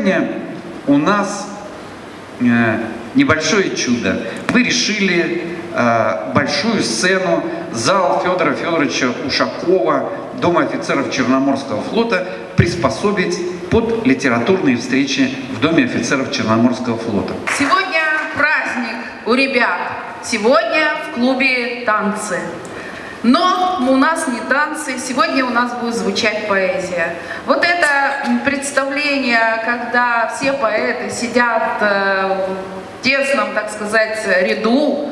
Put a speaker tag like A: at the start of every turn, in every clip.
A: сегодня у нас э, небольшое чудо. Мы решили э, большую сцену, зал Федора Федоровича Ушакова, Дома офицеров Черноморского флота приспособить под литературные встречи в Доме офицеров Черноморского флота.
B: Сегодня праздник у ребят. Сегодня в клубе танцы. Но у нас не танцы, сегодня у нас будет звучать поэзия. Вот это представление, когда все поэты сидят э, в тесном, так сказать, ряду,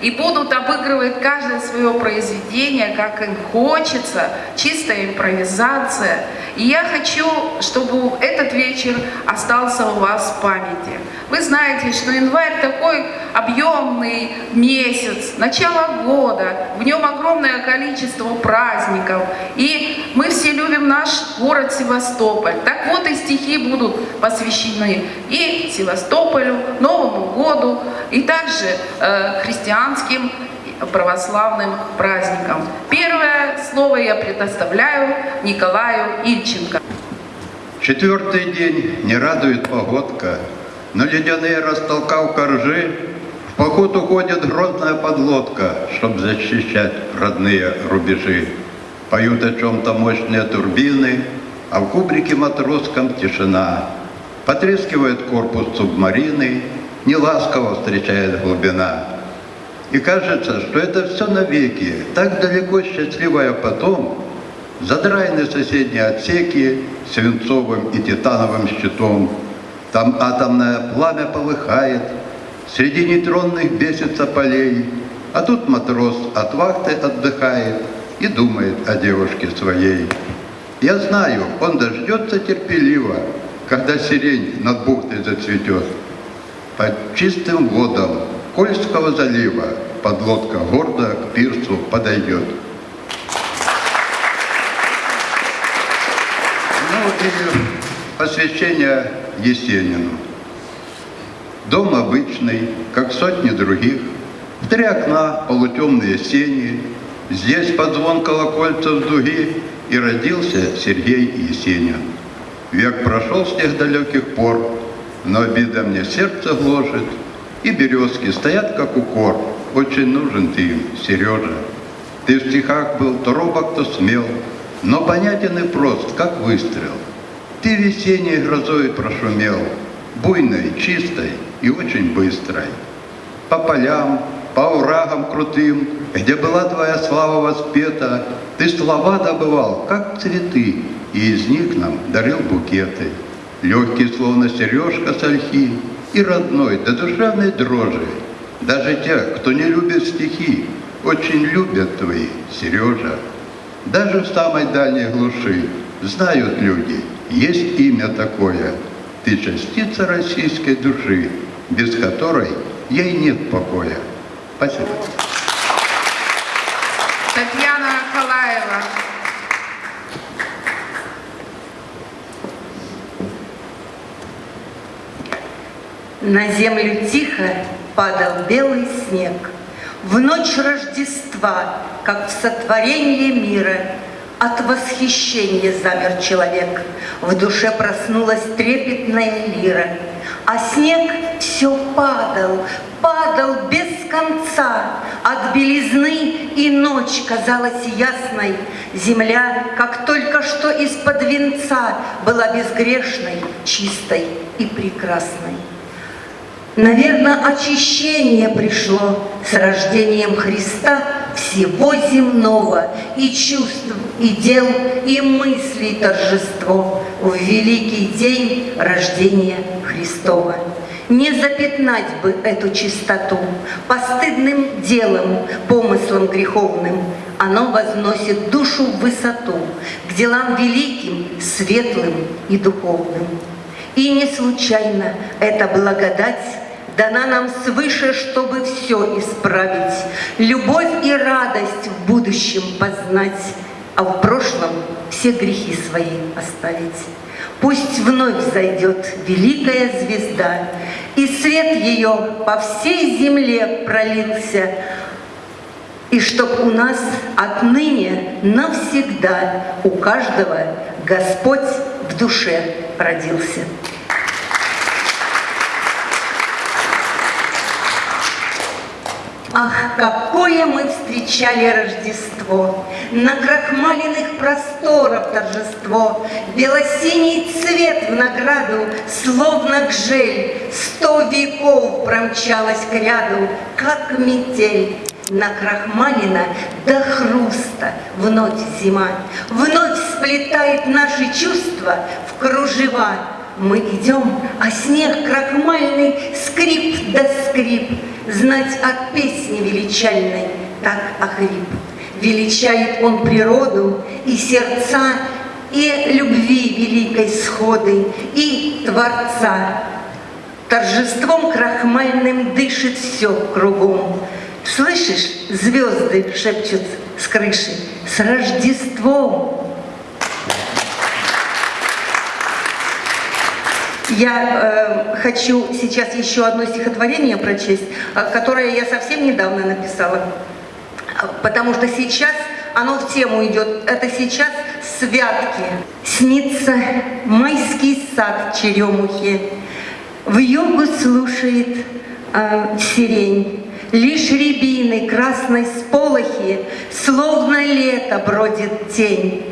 B: и будут обыгрывать каждое свое произведение, как им хочется, чистая импровизация. И я хочу, чтобы этот вечер остался у вас в памяти. Вы знаете, что январь такой объемный месяц, начало года, в нем огромное количество праздников. И мы все любим наш город Севастополь. Так вот и стихи будут посвящены и Севастополю, Новому году, и также э, христианским православным праздникам. Первое слово я предоставляю Николаю Ильченко.
C: Четвертый день не радует погодка, но ледяные растолкав коржи, в поход уходит грозная подлодка, чтобы защищать родные рубежи. Поют о чем-то мощные турбины, а в кубрике матросском тишина. Потрескивает корпус субмарины, неласково встречает глубина. И кажется, что это все навеки, так далеко счастливая потом, задраены соседние отсеки свинцовым и титановым щитом, там атомное пламя полыхает, Среди нейтронных бесится полей, А тут матрос от вахты отдыхает И думает о девушке своей. Я знаю, он дождется терпеливо, Когда сирень над бухтой зацветет. Под чистым водом Кольского залива Подлодка гордо к пирсу подойдет. Ну и посвящение Есенину. Дом обычный, как сотни других, в три окна полутемные сени, здесь под звон колокольцев дуги и родился Сергей Есенин. Век прошел с тех далеких пор, но обида мне сердце гложет, и березки стоят, как укор. Очень нужен ты им, Сережа. Ты в стихах был то робок, то смел, но понятен и прост, как выстрел. Ты весенней грозой прошумел, буйной, чистой и очень быстрой. По полям, по урагам крутым, где была твоя слава воспета, ты слова добывал, как цветы, и из них нам дарил букеты. Легкий, словно сережка с ольхи, и родной, до душевной дрожи. Даже те, кто не любит стихи, очень любят твои, Сережа. Даже в самой дальней глуши знают люди, есть имя такое. Ты частица российской души, без которой ей нет покоя. Спасибо.
B: Татьяна Калаева.
D: На землю тихо падал белый снег. В ночь Рождества, как в сотворении мира, От восхищения замер человек. В душе проснулась трепетная лира. А снег все падал, падал без конца. От белизны и ночь казалась ясной. Земля, как только что из-под венца, Была безгрешной, чистой и прекрасной. Наверное, очищение пришло с рождением Христа всего земного, и чувств, и дел, и мыслей торжество в великий день рождения Христова. Не запятнать бы эту чистоту постыдным делом, помыслом греховным. Оно возносит душу в высоту, к делам великим, светлым и духовным. И не случайно эта благодать дана нам свыше, чтобы все исправить, любовь и радость в будущем познать, а в прошлом все грехи свои оставить. Пусть вновь зайдет великая звезда, и свет ее по всей земле пролился, и чтоб у нас отныне навсегда у каждого Господь в душе родился. Ах, какое мы встречали Рождество! На крахмаленных просторах торжество, Белосиний цвет в награду, Словно гжель, сто веков промчалась к ряду, Как метель. Накрахмалина до хруста вновь зима, Вновь сплетает наши чувства в кружева. Мы идем, а снег крахмальный скрип да скрип, Знать от песни величальной так охрип. Величает он природу и сердца, И любви великой сходы, и Творца. Торжеством крахмальным дышит все кругом. Слышишь, звезды шепчут с крыши, с Рождеством! Я э, хочу сейчас еще одно стихотворение прочесть, э, которое я совсем недавно написала, Э, потому что сейчас оно в тему идет. Это сейчас святки. Снится майский сад в черемухе, в югу слушает э, сирень. Лишь рябины красной сполохи, Словно лето бродит тень.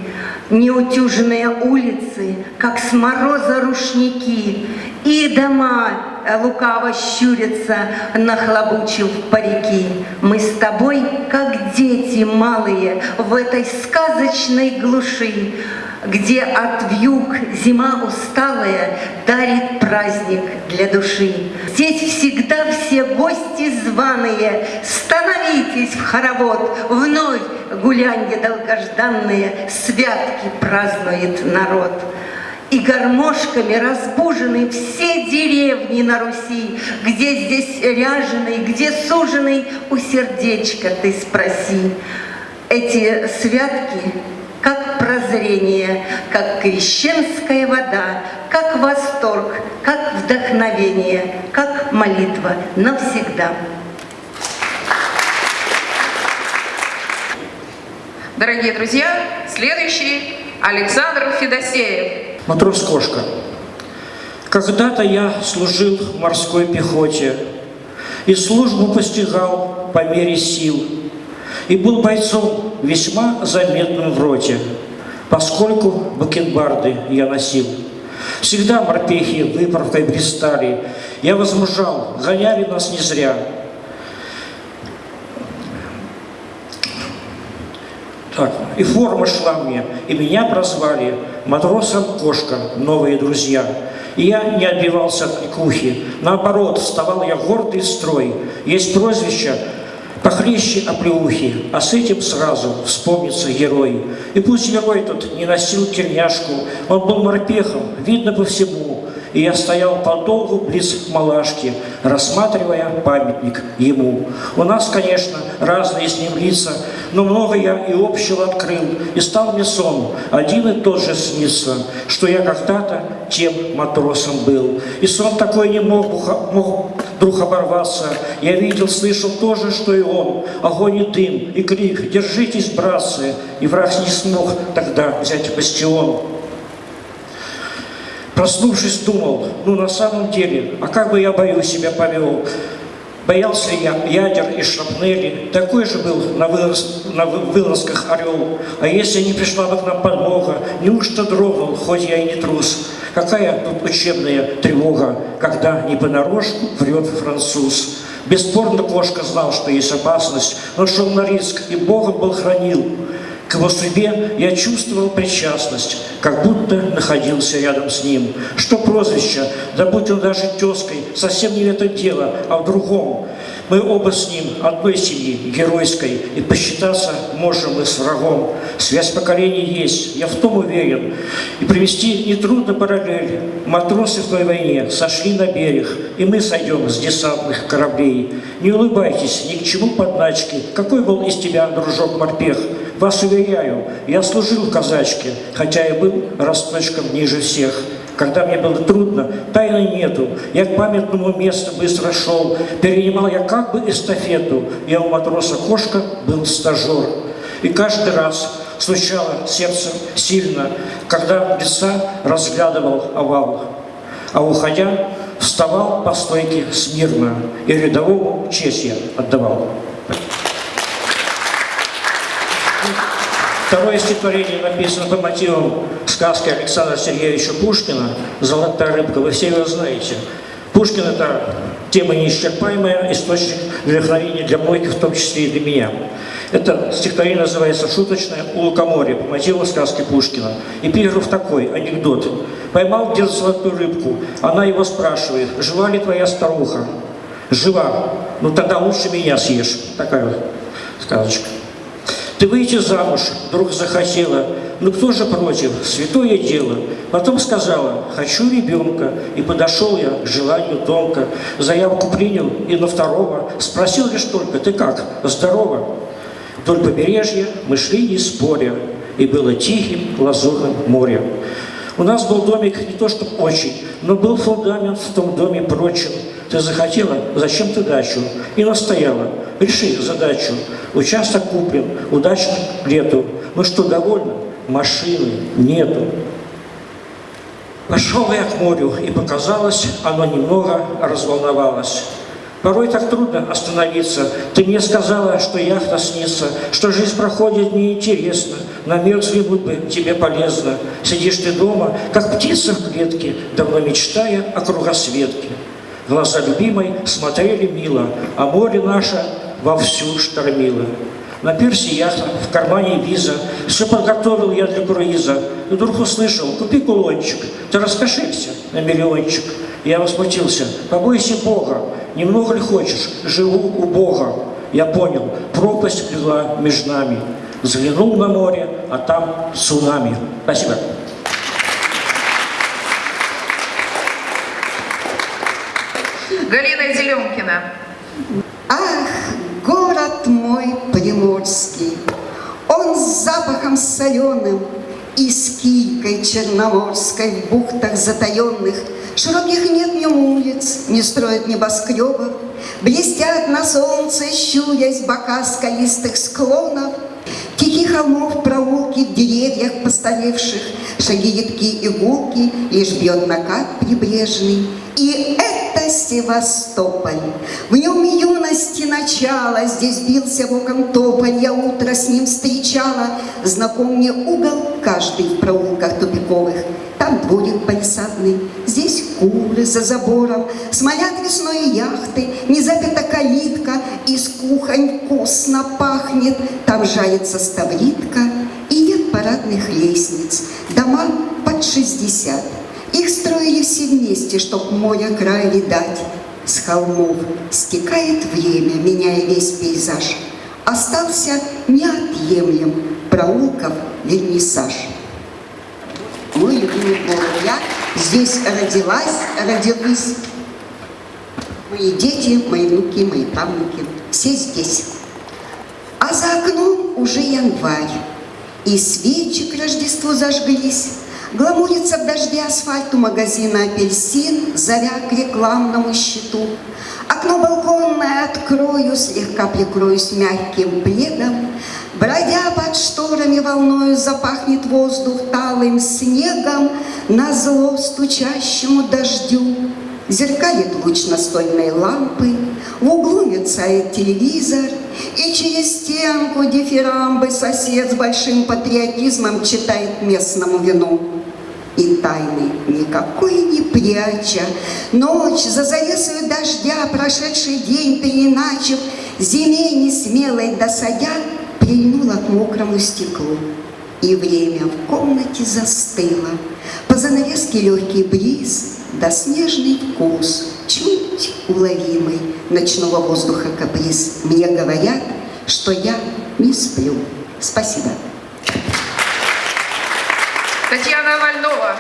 D: Неутюженные улицы, как с мороза рушники, И дома э, лукаво щурятся, нахлобучив парики. Мы с тобой, как дети малые, в этой сказочной глуши, где от вьюг зима усталая дарит праздник для души. Здесь всегда все гости званые, становитесь в хоровод, вновь гулянье долгожданные, святки празднует народ. И гармошками разбужены все деревни на Руси, Где здесь ряженый, где суженый, у сердечка ты спроси. Эти святки как прозрение, как крещенская вода, как восторг, как вдохновение, как молитва навсегда.
B: Дорогие друзья, следующий Александр Федосеев.
E: Матрос-кошка. Когда-то я служил в морской пехоте и службу постигал по мере сил, и был бойцом весьма заметным в роте, поскольку бакенбарды я носил. Всегда морпехи выправкой блистали, я возмужал, гоняли нас не зря. Так, и форма шла мне, и меня прозвали матросом кошка, новые друзья. И я не отбивался от кликухи, наоборот, вставал я гордый строй. Есть прозвище похлеще оплеухи, а с этим сразу вспомнится герой. И пусть герой тут не носил тельняшку, он был морпехом, видно по всему, и я стоял подолгу близ малашки, рассматривая памятник ему. У нас, конечно, разные с ним лица, но много я и общего открыл, и стал мне сон, один и тот же снится, что я когда-то тем матросом был. И сон такой не мог, мог вдруг оборваться. Я видел, слышал то же, что и он. Огонь и дым, и крик «Держитесь, братцы!» И враг не смог тогда взять бастион. Проснувшись, думал, ну на самом деле, а как бы я бою себя повел? Боялся я ядер и шрапнели, такой же был на, вылаз, на вылазках орел. А если не пришла бы к нам подмога, неужто дрогнул, хоть я и не трус? Какая тут учебная тревога, когда не понарошку врет француз? Бесспорно кошка знал, что есть опасность, но шел на риск, и Богом был хранил. К его судьбе я чувствовал причастность, как будто находился рядом с ним. Что прозвище, да будь он даже тезкой, совсем не это дело, а в другом. Мы оба с ним одной семьи, геройской, и посчитаться можем мы с врагом. Связь поколений есть, я в том уверен. И привести нетрудно параллель. Матросы в той войне сошли на берег, и мы сойдем с десантных кораблей. Не улыбайтесь ни к чему подначки. Какой был из тебя, дружок-морпех? Вас уверяю, я служил в казачке, хотя и был росточком ниже всех. Когда мне было трудно, тайны нету. Я к памятному месту быстро шел. Перенимал я как бы эстафету. Я у матроса кошка был стажер. И каждый раз стучало сердце сильно, когда лица разглядывал овал. А уходя, вставал по стойке смирно и рядовому честь я отдавал. Второе стихотворение написано по мотивам сказки Александра Сергеевича Пушкина «Золотая рыбка». Вы все его знаете. Пушкин – это тема неисчерпаемая, источник вдохновения для многих, в том числе и для меня. Это стихотворение называется «Шуточное у лукоморья» по мотиву сказки Пушкина. Эпиграф такой, анекдот. Поймал дед золотую рыбку. Она его спрашивает, жива ли твоя старуха? Жива. Ну тогда лучше меня съешь. Такая вот сказочка. Ты выйти замуж вдруг захотела, ну кто же против, святое дело. Потом сказала, хочу ребенка, и подошел я к желанию тонко. Заявку принял и на второго спросил лишь только, ты как, здорово? Вдоль побережья мы шли не споря, и было тихим лазурным море. У нас был домик не то что очень, но был фундамент в том доме прочен. Ты захотела, зачем ты дачу? И настояла, реши задачу. Участок куплен, удачно к лету. Ну что, довольно? Машины нету. Пошел я к морю, и показалось, оно немного разволновалось. Порой так трудно остановиться. Ты мне сказала, что яхта снится, что жизнь проходит неинтересно, на взглянуть бы тебе полезно. Сидишь ты дома, как птица в клетке, давно мечтая о кругосветке. Глаза любимой смотрели мило, а море наше вовсю штормило. На пирсе яхта, в кармане виза, все подготовил я для круиза. И вдруг услышал, купи кулончик, ты раскошелься на миллиончик. Я возмутился, побойся Бога, немного ли хочешь, живу у Бога. Я понял, пропасть легла между нами. Взглянул на море, а там цунами. Спасибо.
B: Галина Зеленкина.
F: Ах, мой приморский, Он с запахом соленым И с килькой черноморской В бухтах затаенных Широких нет нем улиц, Не строят небоскребов, Блестят на солнце, щурясь Бока скалистых склонов, Тихих холмов, проулки, в деревьях постаревших, Шаги едкие и гулки, Лишь бьет накат прибрежный. И это Севастополь. В нем юности начало, Здесь бился в окон тополь, Я утро с ним встречала. Знаком мне угол каждый в проулках тупиковых. Там дворик палисадный, здесь куры за забором, Смолят весной яхты, не запята калитка, Из кухонь вкусно пахнет, Там жается ставритка, И нет парадных лестниц, Дома под шестьдесят. Их строили все вместе, чтоб море край видать. С холмов стекает время, меняя весь пейзаж. Остался неотъемлем проулков вернисаж. Мой любимый город. Я здесь родилась, родилась. Мои дети, мои внуки, мои правнуки. Все здесь. А за окном уже январь. И свечи к Рождеству зажглись. Гламурится в дожде асфальт у магазина «Апельсин», Заря к рекламному счету. Окно балконное открою, Слегка прикроюсь мягким пледом. Бродя под шторами волною, Запахнет воздух талым снегом На зло стучащему дождю. Зеркалит луч настольной лампы, В углу мерцает телевизор, И через стенку дифирамбы Сосед с большим патриотизмом Читает местному вину. И тайны никакой не пряча, Ночь за завесою дождя, Прошедший день переначив, Зиме несмелой досадя, Прильнула к мокрому стеклу. И время в комнате застыло, По занавеске легкий бриз, Да снежный вкус, чуть уловимый Ночного воздуха каприз. Мне говорят, что я не сплю. Спасибо.
B: Татьяна Вальнова.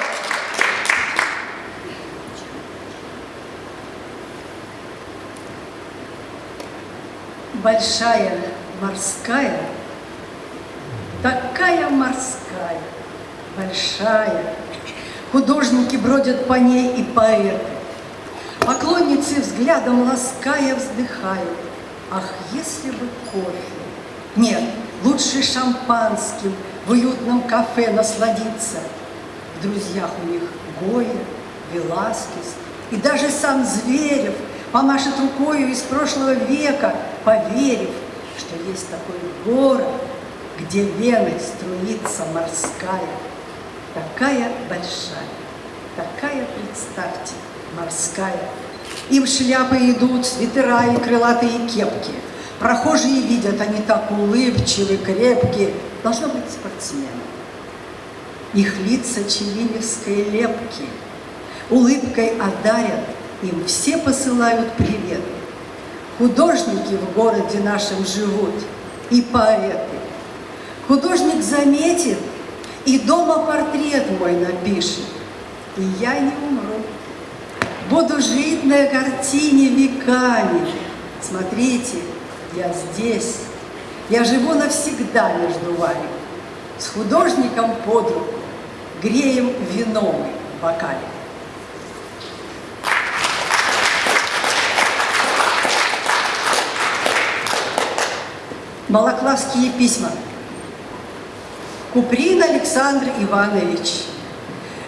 G: большая морская, такая морская, большая. Художники бродят по ней и поэты. Поклонницы взглядом лаская вздыхают. Ах, если бы кофе! Нет, лучше шампанским в уютном кафе насладиться. В друзьях у них Гоя, Веласкес и даже сам Зверев помашет рукою из прошлого века, поверив, что есть такой город, где веной струится морская, такая большая, такая, представьте, морская. Им шляпы идут, свитера и крылатые кепки. Прохожие видят, они так улыбчивы, крепкие. Должно быть спортсмены. Их лица челиневской лепки. Улыбкой одарят, им все посылают привет. Художники в городе нашем живут и поэты. Художник заметит и дома портрет мой напишет. И я не умру. Буду жить на картине веками. Смотрите, я здесь. Я живу навсегда между вами. С художником под руку греем вином в бокале. Малоклавские письма. Куприн Александр Иванович,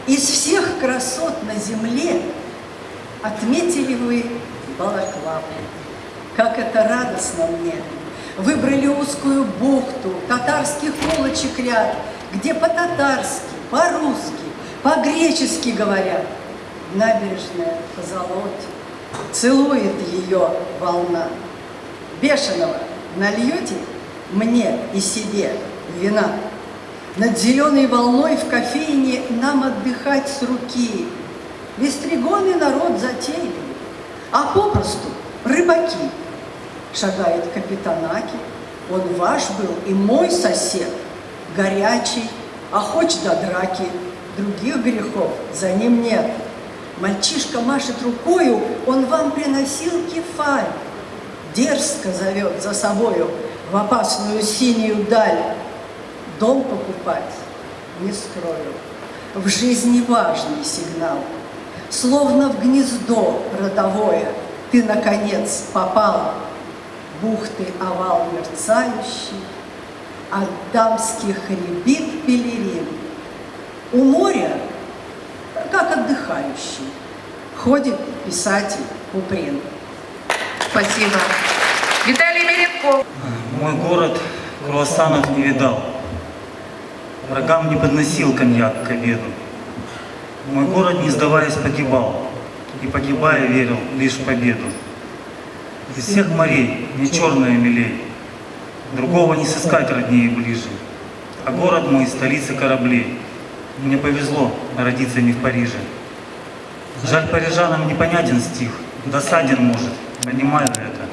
G: из всех красот на земле отметили вы Балаклаву. Как это радостно мне! Выбрали узкую бухту, татарских улочек ряд, где по-татарски, по-русски, по-гречески говорят. Набережная позолоте, целует ее волна. Бешеного нальете мне и себе вина. Над зеленой волной в кофейне нам отдыхать с руки. Вестригоны народ затейливый, а попросту рыбаки. Шагает капитан Аки, он ваш был и мой сосед, горячий, охоч до драки, других грехов за ним нет. Мальчишка машет рукою, он вам приносил кефаль, дерзко зовет за собою в опасную синюю даль. Дом покупать не скрою. В жизни важный сигнал. Словно в гнездо родовое ты, наконец, попал. Бухты овал мерцающий, от дамских рябит пелерин. У моря, как отдыхающий, ходит писатель Куприн.
B: Спасибо. Виталий Меренков.
H: Мой город круассанов не видал. Врагам не подносил коньяк к обеду. Мой город, не сдаваясь, погибал. И погибая, верил лишь в победу. Из всех морей не черное милей. Другого не сыскать роднее и ближе. А город мой – столица кораблей. Мне повезло родиться не в Париже. Жаль, парижанам непонятен стих, досаден может, понимаю это.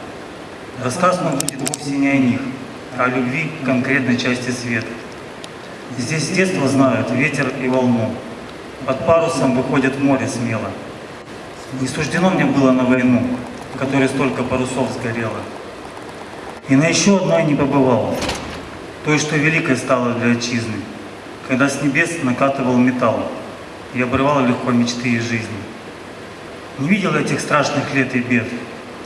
H: Рассказ мой будет вовсе не о них, а о любви к конкретной части света. Здесь с знают ветер и волну. Под парусом выходят море смело. Не суждено мне было на войну, в которой столько парусов сгорело. И на еще одной не побывал, той, что великой стало для отчизны, когда с небес накатывал металл и обрывал легко мечты и жизни. Не видел этих страшных лет и бед,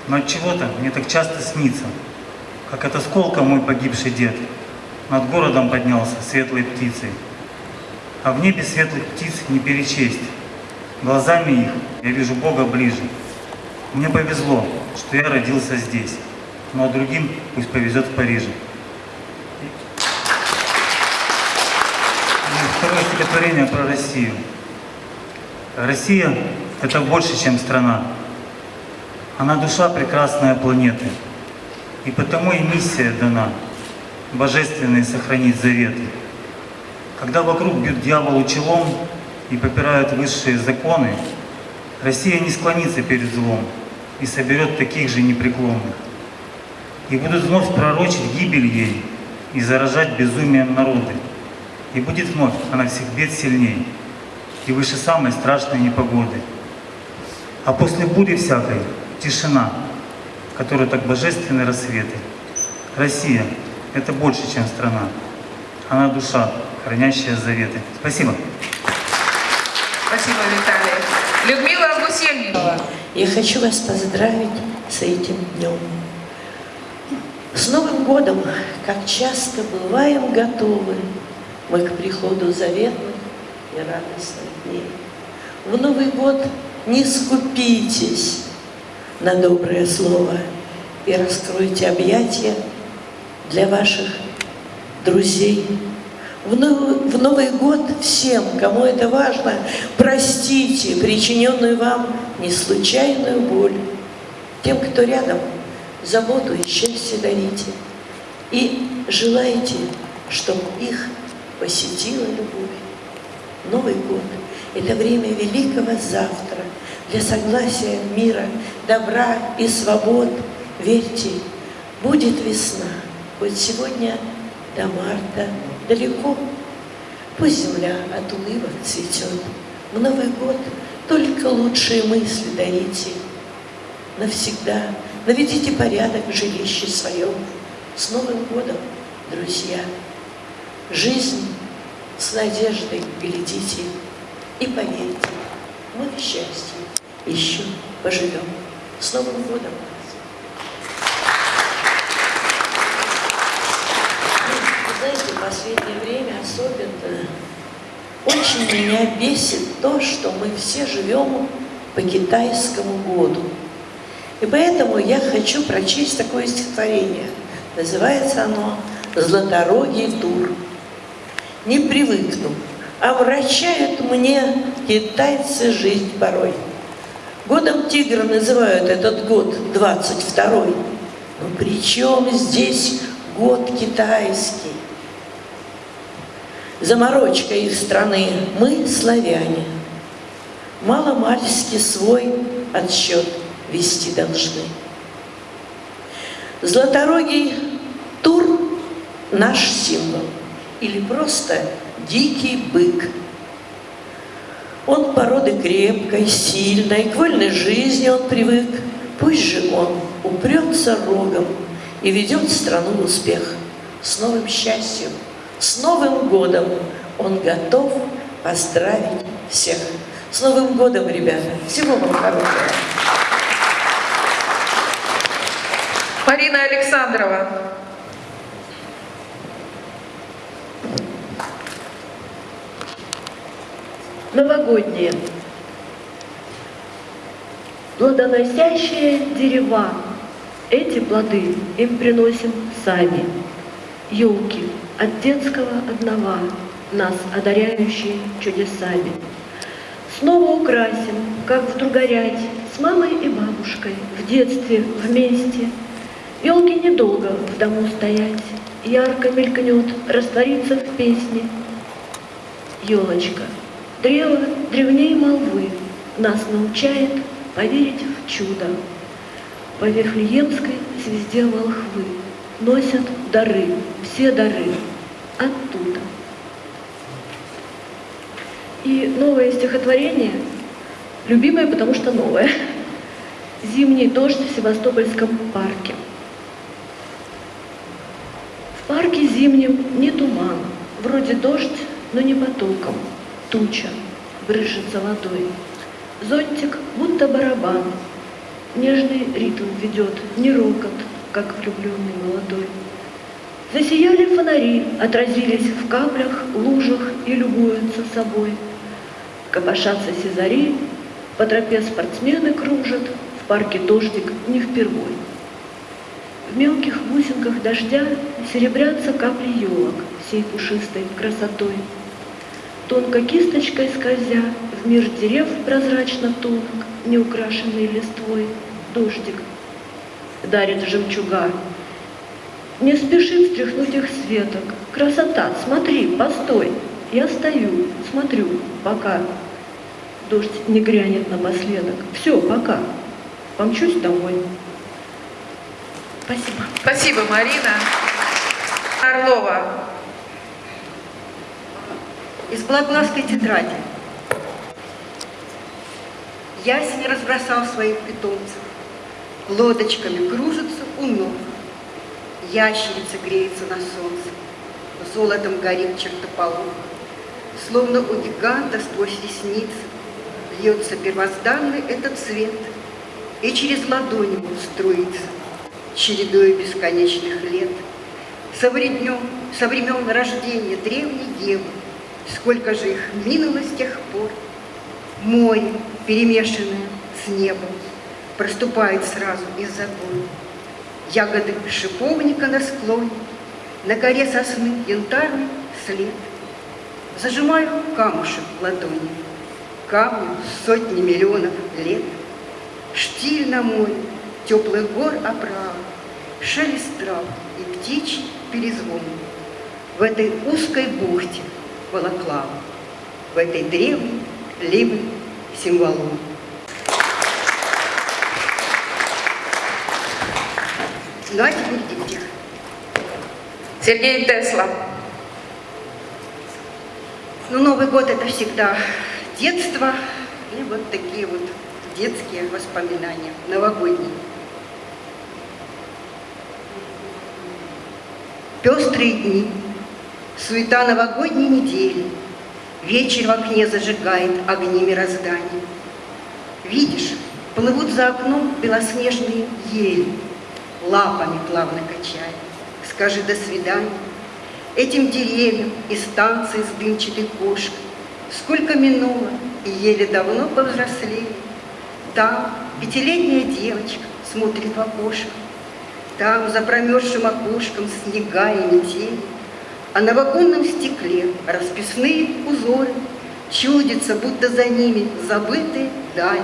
H: но от чего-то мне так часто снится, как от осколка мой погибший дед над городом поднялся светлой птицей. А в небе светлых птиц не перечесть. Глазами их я вижу Бога ближе. Мне повезло, что я родился здесь, ну а другим пусть повезет в Париже. И второе стихотворение про Россию. Россия – это больше, чем страна. Она душа прекрасная планеты. И потому и миссия дана – божественные сохранить заветы. Когда вокруг бьют дьяволу челом и попирают высшие законы, Россия не склонится перед злом и соберет таких же непреклонных. И будут вновь пророчить гибель ей и заражать безумием народы. И будет вновь она всех бед сильней и выше самой страшной непогоды. А после бури всякой тишина, в которой так божественны рассветы. Россия – это больше, чем страна. Она душа, хранящая заветы. Спасибо.
B: Спасибо, Виталий. Людмила Гусельникова.
I: Я хочу вас поздравить с этим днем. С Новым годом, как часто бываем готовы мы к приходу заветных и радостных дней. В Новый год не скупитесь на доброе слово и раскройте объятия для ваших друзей. В Новый, в Новый год всем, кому это важно, простите причиненную вам не случайную боль. Тем, кто рядом, заботу и счастье дарите. И желайте, чтобы их посетила любовь. Новый год – это время великого завтра для согласия мира, добра и свобод. Верьте, будет весна, хоть сегодня до марта далеко. Пусть земля от улыбок цветет. В Новый год только лучшие мысли дарите. Навсегда наведите порядок в жилище своем. С Новым годом, друзья! Жизнь с надеждой глядите и поверьте, мы в счастье еще поживем. С Новым годом! Вы знаете, в последнее время особенно очень меня бесит то, что мы все живем по китайскому году. И поэтому я хочу прочесть такое стихотворение. Называется оно «Златорогий тур». Не привыкну, омрачают мне китайцы жизнь порой. Годом тигра называют этот год 22-й. Но при чем здесь год китайский? Заморочка их страны, мы славяне. Маломальски свой отсчет вести должны. Златорогий тур – наш символ, или просто дикий бык. Он породы крепкой, сильной, к вольной жизни он привык. Пусть же он упрется рогом и ведет страну в успех. С новым счастьем, с Новым годом он готов поздравить всех. С Новым годом, ребята! Всего вам хорошего!
B: Марина Александрова.
J: Новогодние. Плодоносящие дерева. Эти плоды им приносим сами. Елки от детского одного, нас одаряющие чудесами. Снова украсим, как вдруг горять, с мамой и бабушкой, в детстве вместе. Елки недолго в дому стоять, ярко мелькнет, растворится в песне. Елочка, древо древней молвы, нас научает поверить в чудо. По Вифлеемской звезде волхвы носят дары, все дары оттуда. И новое стихотворение, любимое, потому что новое. «Зимний дождь в Севастопольском парке». В парке зимнем не туман, вроде дождь, но не потоком. Туча брызжется водой. Зонтик будто барабан, нежный ритм ведет, не рокот, как влюбленный молодой. Засияли фонари, отразились в каплях, лужах и любуются собой. Копошатся сизари, по тропе спортсмены кружат, в парке дождик не впервой. В мелких бусинках дождя серебрятся капли елок всей пушистой красотой. Тонко кисточкой скользя, в мир дерев прозрачно тонк, неукрашенный листвой, дождик дарит жемчуга. Не спешит стряхнуть их с веток. Красота, смотри, постой. Я стою, смотрю, пока дождь не грянет напоследок. Все, пока. Помчусь домой. Спасибо.
B: Спасибо, Марина. Орлова.
D: Из Благлавской тетради. Ясень разбросал своих питомцев. Лодочками кружится у ног. Ящерица греется на солнце. Золотом горит чертополох. Словно у гиганта сквозь ресницы Льется первозданный этот цвет, И через ладонь ему струится, Чередой бесконечных лет. Со времен, со времен рождения древней Евы Сколько же их минуло с тех пор, Море, перемешанное с небом, Проступает сразу из-за гор. Ягоды шиповника на склоне,
K: На коре сосны янтарный след. Зажимаю камушек в ладони, Камню сотни миллионов лет. Штиль на море, теплых гор оправа, Шелест трав и птичий перезвон. В этой узкой бухте Балаклава, В этой древней либой символом. А теперь дети.
B: Сергей Тесла.
K: Ну, Новый год это всегда детство и вот такие вот детские воспоминания, новогодние. Пестрые дни, суета новогодней недели, Вечер в окне зажигает огни мироздания. Видишь, плывут за окном белоснежные ели, Лапами плавно качая. Скажи «до свидания» этим деревьям и станции с дымчатой кошкой. Сколько минуло, и еле давно повзрослели. Там пятилетняя девочка смотрит в окошко. Там за промерзшим окошком снега и метель. А на вагонном стекле расписные узоры Чудятся, будто за ними забытые дали.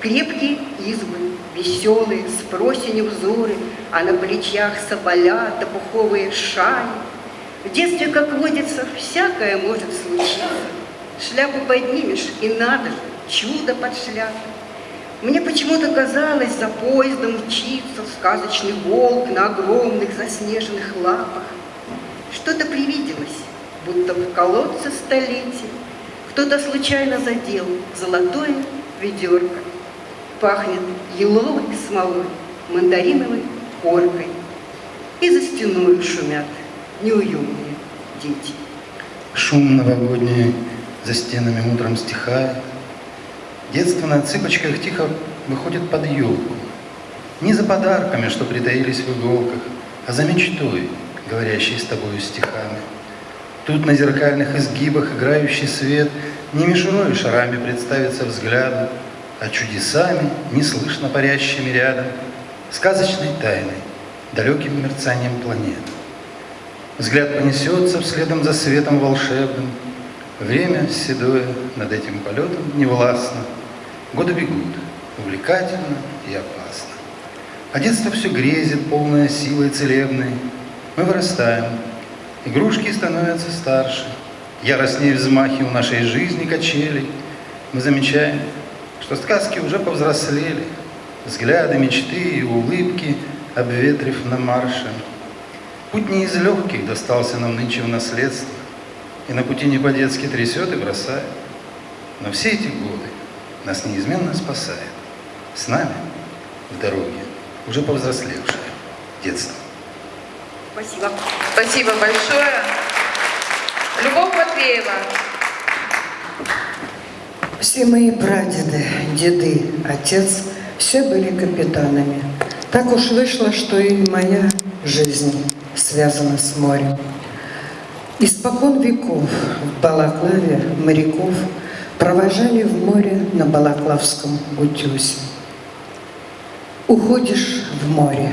K: Крепкие избы, веселые, с просенью взоры, А на плечах соболя, пуховые шали. В детстве, как водится, всякое может случиться. Шляпу поднимешь, и надо же, чудо под шляпой. Мне почему-то казалось, за поездом мчится сказочный волк на огромных заснеженных лапах. Что-то привиделось, будто в колодце столетия кто-то случайно задел золотое ведерко. Пахнет еловой смолой, мандариновой коркой. И за стеной шумят неуемные дети.
L: Шум новогодний за стенами утром стихает. Детство на цыпочках тихо выходит под елку. Не за подарками, что притаились в иголках, а за мечтой, говорящей с тобою стихами. Тут на зеркальных изгибах играющий свет Не мишурой шарами представится взгляду, А чудесами, неслышно парящими рядом, Сказочной тайной, далеким мерцанием планет. Взгляд понесется вследом за светом волшебным, Время седое над этим полетом невластно, Годы бегут, увлекательно и опасно. А детство все грезит, полное силой целебной. Мы вырастаем, игрушки становятся старше, Яростнее взмахи у нашей жизни качелей. Мы замечаем, что сказки уже повзрослели, Взгляды, мечты и улыбки, обветрив на марше. Путь не из легких достался нам нынче в наследство, И на пути не по-детски трясет и бросает. Но все эти годы нас неизменно спасает. С нами в дороге уже повзрослевшее детство.
K: Спасибо.
B: Спасибо большое. Любовь Матвеева.
M: Все мои прадеды, деды, отец все были капитанами. Так уж вышло, что и моя жизнь связана с морем. Испокон веков в Балаклаве моряков провожали в море на Балаклавском утюзе. Уходишь в море,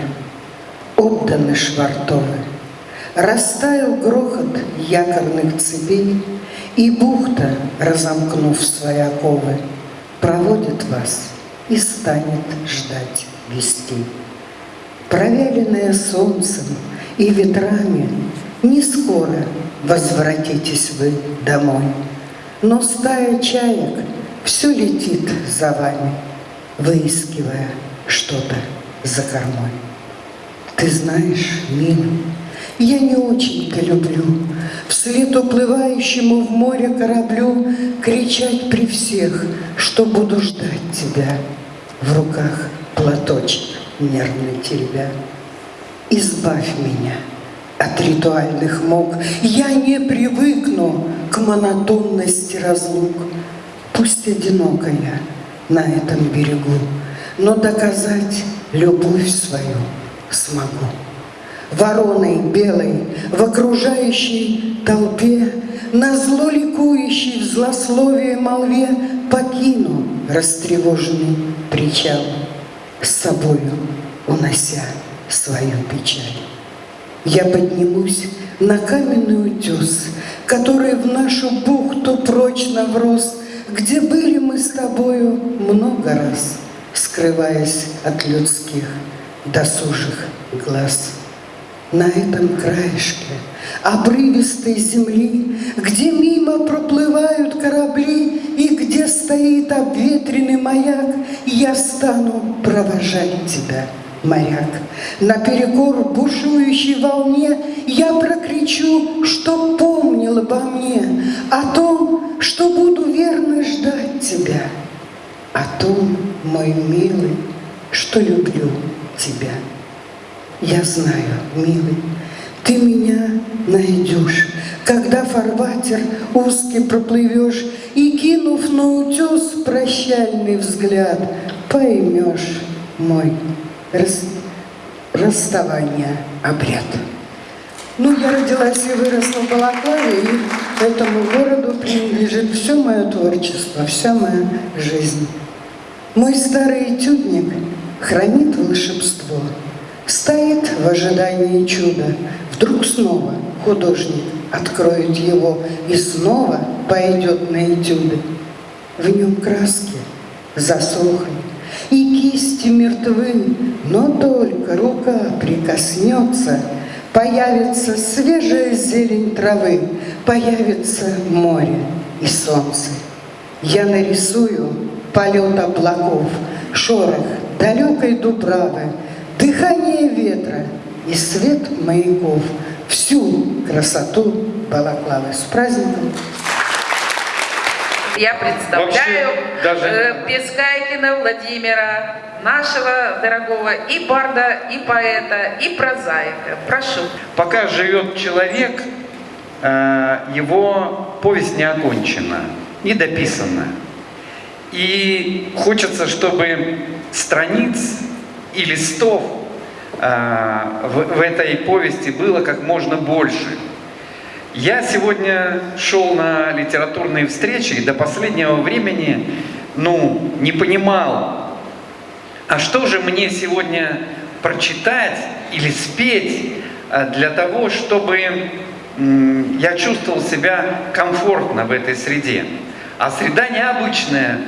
M: отданы швартовы, Растаял грохот якорных цепей, И бухта, разомкнув свои оковы, Проводит вас и станет ждать вестей. Провяленная солнцем и ветрами, Не скоро возвратитесь вы домой, Но стая чаек все летит за вами, Выискивая что-то за кормой. Ты знаешь, Мина, я не очень-то люблю Вслед уплывающему в море кораблю Кричать при всех, что буду ждать тебя В руках платочек нервно теребя. Избавь меня от ритуальных мук, Я не привыкну к монотонности разлук. Пусть одиноко я на этом берегу, Но доказать любовь свою смогу. Вороной белой в окружающей толпе, На зло ликующей в злословие молве Покину растревоженный причал, С собою унося свою печаль. Я поднимусь на каменный утес, который в нашу бухту прочно врос, где были мы с тобою много раз, скрываясь от людских досужих глаз. На этом краешке обрывистой земли, где мимо проплывают корабли и где стоит обветренный маяк, я стану провожать тебя — моряк. Наперекор бушующей волне я прокричу, что помнил обо мне, о том, что буду верно ждать тебя, о том, мой милый, что люблю тебя. Я знаю, милый, ты меня найдешь, когда фарватер узкий проплывешь и, кинув на утес прощальный взгляд, поймешь мой рас, расставания обряд. Ну, я родилась и выросла в Балаклаве, и этому городу принадлежит все мое творчество, вся моя жизнь. Мой старый этюдник хранит волшебство, стоит в ожидании чуда. Вдруг снова художник откроет его и снова пойдет на этюды. В нем краски засохли, и кисти мертвы, но только рука прикоснется, появится свежая зелень травы, появится море и солнце. Я нарисую полет облаков, шорох далекой дубравы, дыхание ветра и свет маяков, всю красоту Балаклавы. С праздником!
B: Я представляю
A: Вообще, даже-
B: э, Пескайкина Владимира, нашего дорогого и барда, и поэта, и прозаика. Прошу.
A: Пока живет человек, э, его повесть не окончена, не дописана. И хочется, чтобы страниц и листов э, в, в этой повести было как можно больше. Я сегодня шел на литературные встречи и до последнего времени ну, не понимал, а что же мне сегодня прочитать или спеть э, для того, чтобы я чувствовал себя комфортно в этой среде. А среда необычная,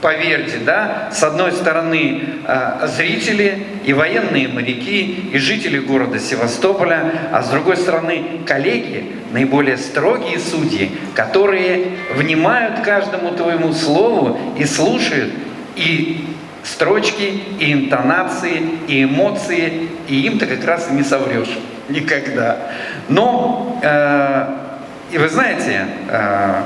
A: поверьте, да, с одной стороны э, зрители и военные моряки, и жители города Севастополя, а с другой стороны коллеги, наиболее строгие судьи, которые внимают каждому твоему слову и слушают и строчки, и интонации, и эмоции, и им-то как раз и не соврешь никогда. Но, э, и вы знаете, э,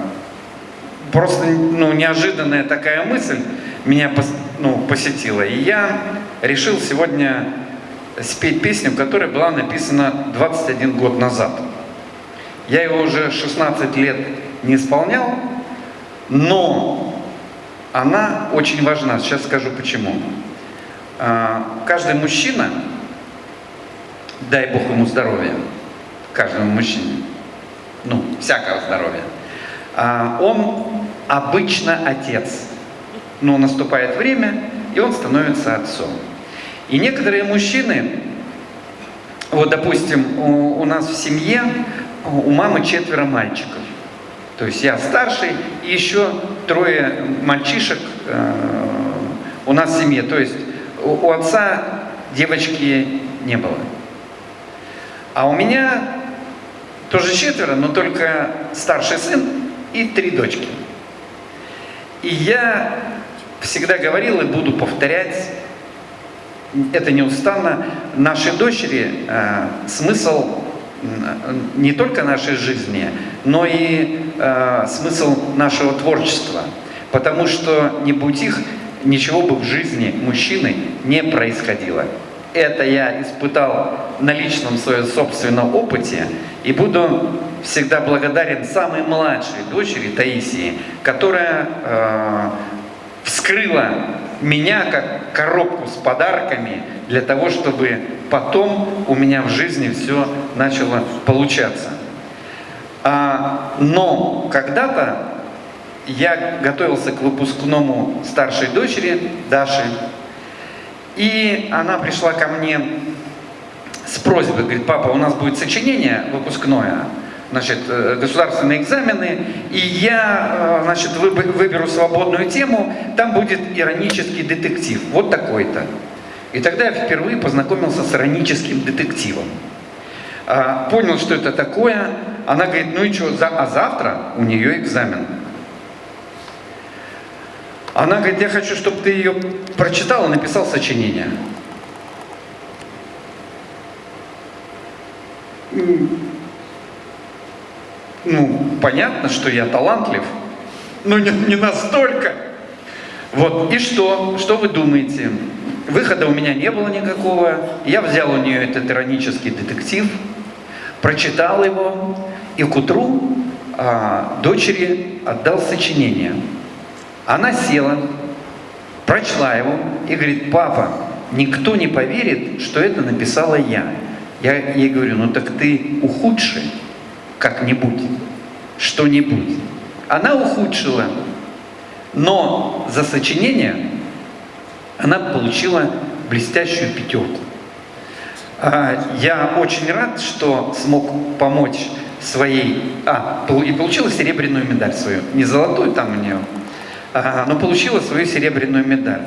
A: просто ну, неожиданная такая мысль меня ну, посетила. И я решил сегодня спеть песню, которая была написана 21 год назад. Я его уже 16 лет не исполнял, но она очень важна. Сейчас скажу почему. А, Каждый мужчина, дай Бог ему здоровья, каждому мужчине, ну, всякого здоровья, а, он обычно отец. Но наступает время, и он становится отцом. И некоторые мужчины, вот, допустим, у, у нас в семье, у мамы четверо мальчиков. То есть я старший, и еще трое мальчишек э, у нас в семье. То есть у, у отца девочки не было. А у меня тоже четверо, но только старший сын и три дочки. И я всегда говорил и буду повторять, это неустанно, нашей дочери э, смысл не только нашей жизни, но и э, смысл нашего творчества. Потому что не будь их, ничего бы в жизни мужчины не происходило. Это я испытал на личном своем собственном опыте и буду всегда благодарен самой младшей дочери Таисии, которая э, вскрыла меня как коробку с подарками для того, чтобы потом у меня в жизни все начало получаться. А, но когда-то я готовился к выпускному старшей дочери Даши, и она пришла ко мне с просьбой, говорит, папа, у нас будет сочинение выпускное, значит, э, государственные экзамены, и я, э, значит, выб- выберу свободную тему, там будет иронический детектив, вот такой-то. И тогда я впервые познакомился с ироническим детективом. А, понял, что это такое. Она говорит, ну и что, а завтра у нее экзамен. Она говорит, я хочу, чтобы ты ее прочитал и написал сочинение. Ну, понятно, что я талантлив, но не, не настолько. Вот, и что? Что вы думаете? Выхода у меня не было никакого. Я взял у нее этот иронический детектив, прочитал его, и к утру а, дочери отдал сочинение. Она села, прочла его и говорит, папа, никто не поверит, что это написала я. Я ей говорю, ну так ты ухудши как-нибудь, что-нибудь. Она ухудшила, но за сочинение она получила блестящую пятерку. А, Я очень рад, что смог помочь своей... А, и получила серебряную медаль свою. Не золотую там у нее, но получила свою серебряную медаль.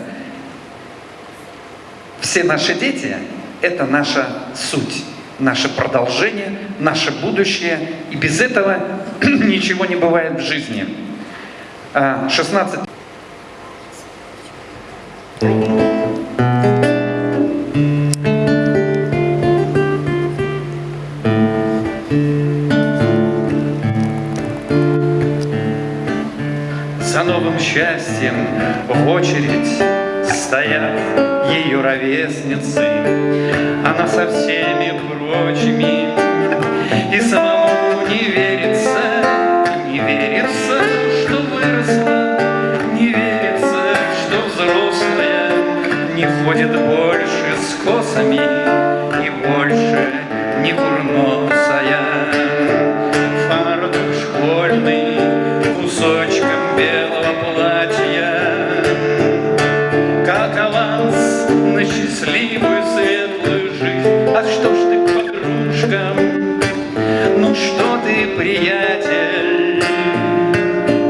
A: Все наши дети – это наша суть, наше продолжение, наше будущее. И без этого ничего не бывает в жизни. А, 16 За ровесницы. Она со всеми прочими и самому не верится, не верится, что выросла, не верится, что взрослая, не ходит больше с косами и больше не курносая. Приятель,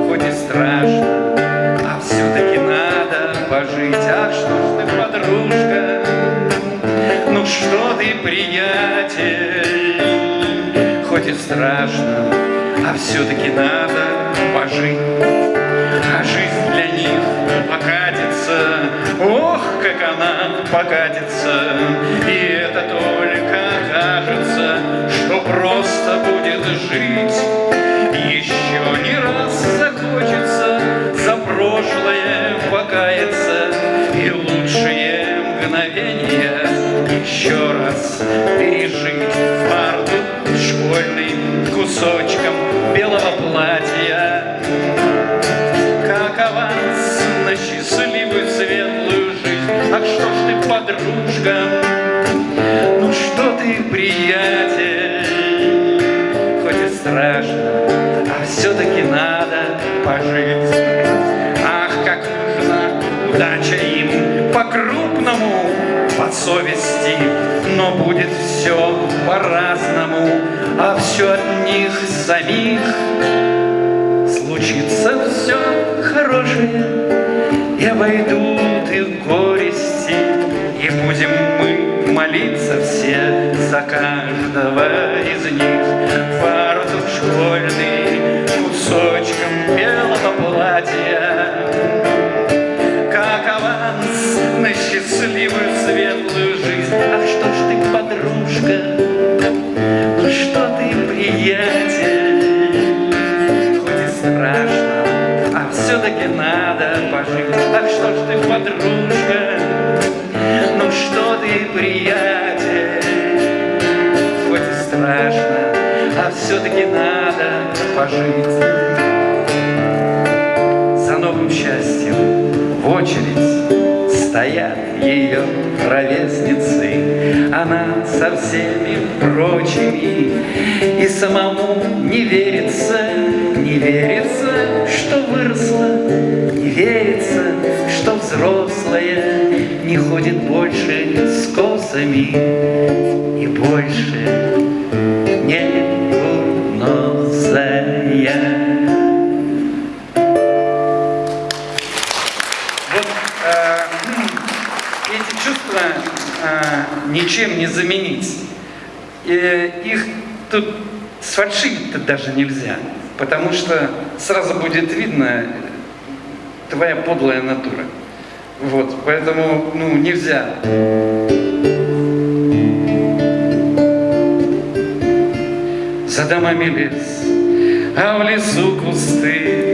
A: хоть и страшно, а все-таки надо пожить. А что ж ты, подружка, ну что ты, приятель, хоть и страшно, а все-таки надо пожить. А жизнь для них покатится, ох, как она покатится, и это только кажется, что просто будет жить. Еще не раз захочется за прошлое покаяться и лучшие мгновения еще раз пережить фартук школьным кусочком белого платья как аванс на счастливую светлую жизнь. Ах, что ж ты, подружка, что ты, приятель, хоть и страшно, а все-таки надо пожить. Ах, как нужна удача им по-крупному, по совести, но будет все по-разному, а все от них самих. Случится все хорошее, и обойдут все-таки надо пожить. За новым счастьем в очередь
N: стоят ее ровесницы, Она со всеми прочими, И самому не верится, не верится, что выросла, Не верится, что взрослая Не ходит больше с косами И больше
A: ничем не заменить. Их тут сфальшивить-то даже нельзя, потому что сразу будет видно твоя подлая натура. Вот, поэтому, ну, нельзя. За домами лес, а в лесу кусты,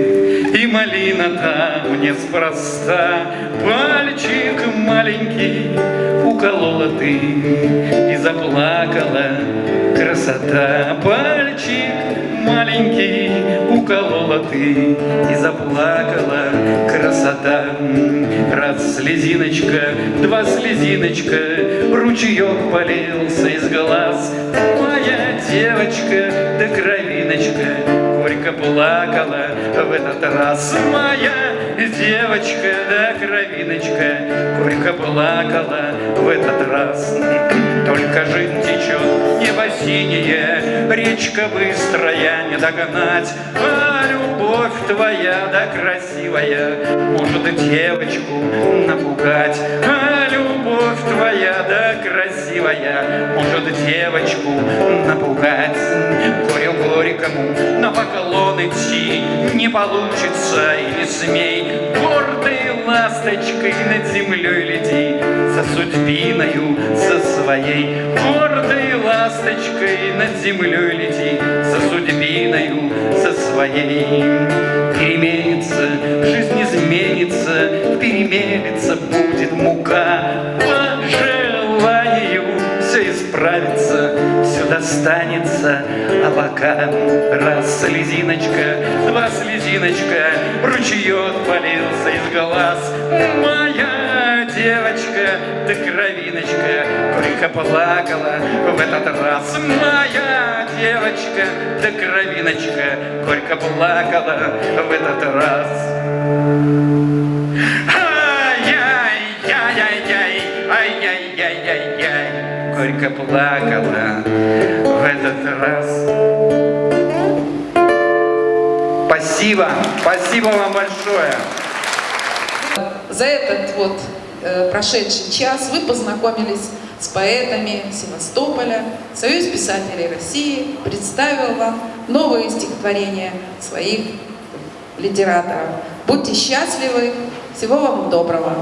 A: И малина там неспроста. Пальчик маленький уколола ты, И заплакала красота. Пальчик маленький уколола ты, И заплакала красота. Раз слезиночка, два слезиночка, Ручеек полился из глаз. Моя девочка, да кровиночка, Горько плакала в этот раз. Моя девочка, да кровиночка, Горько плакала в этот раз. Только жизнь течет небо синее, Речка быстрая не догнать, А любовь твоя, да красивая, Может девочку напугать. А любовь твоя, да красивая, Может девочку напугать. Горькому на поклон идти Не получится и не смей, Гордой ласточкой над землей лети, За судьбиною, за своей. Гордой ласточкой над землей лети, За судьбиною, за своей. Переменится, жизнь изменится, Перемелется будет мука по желанию все исправится, все достанется, а пока раз слезиночка, два слезиночка, ручеек полился из глаз. Моя девочка, да кровиночка, горько плакала в этот раз. Моя девочка, да кровиночка, горько плакала в этот раз. Горько плакала в этот раз. Спасибо, спасибо вам большое.
B: За этот вот э, прошедший час вы познакомились с поэтами Севастополя. Союз писателей России представил вам новые стихотворения своих литераторов. Будьте счастливы, всего вам доброго.